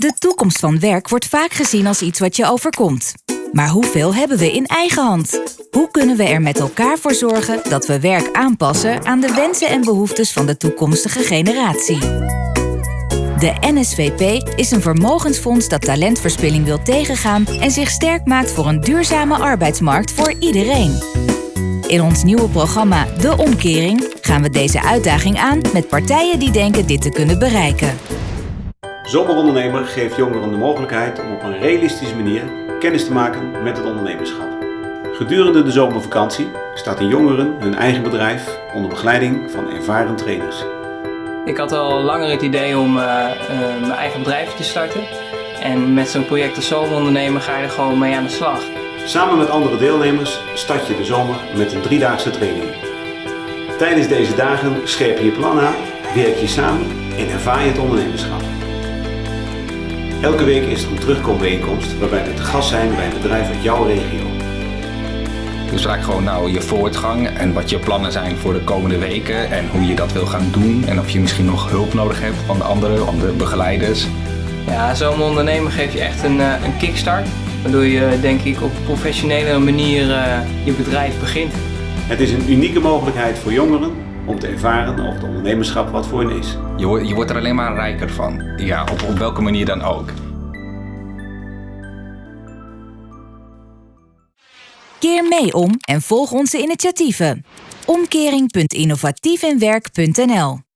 De toekomst van werk wordt vaak gezien als iets wat je overkomt. Maar hoeveel hebben we in eigen hand? Hoe kunnen we er met elkaar voor zorgen dat we werk aanpassen aan de wensen en behoeftes van de toekomstige generatie? De NSVP is een vermogensfonds dat talentverspilling wil tegengaan en zich sterk maakt voor een duurzame arbeidsmarkt voor iedereen. In ons nieuwe programma De Omkering gaan we deze uitdaging aan met partijen die denken dit te kunnen bereiken. Zomerondernemer geeft jongeren de mogelijkheid om op een realistische manier kennis te maken met het ondernemerschap. Gedurende de zomervakantie starten jongeren hun eigen bedrijf onder begeleiding van ervaren trainers. Ik had al langer het idee om uh, uh, mijn eigen bedrijf te starten. En met zo'n project als Zomerondernemer ga je er gewoon mee aan de slag. Samen met andere deelnemers start je de zomer met een driedaagse training. Tijdens deze dagen scherp je je plan aan, werk je samen en ervaar je het ondernemerschap. Elke week is er een terugkombijeenkomst waarbij we te gast zijn bij een bedrijf uit jouw regio. Dus vaak gewoon nou je voortgang en wat je plannen zijn voor de komende weken en hoe je dat wil gaan doen en of je misschien nog hulp nodig hebt van de anderen, van de begeleiders. Ja, zo'n ondernemer geeft je echt een, uh, een kickstart, waardoor je denk ik op een professionele manier uh, je bedrijf begint. Het is een unieke mogelijkheid voor jongeren om te ervaren of het ondernemerschap wat voor hen is. Je, je wordt er alleen maar rijker van, ja, op, op welke manier dan ook. Keer mee om en volg onze initiatieven. Omkering.innovatiefinwerk.nl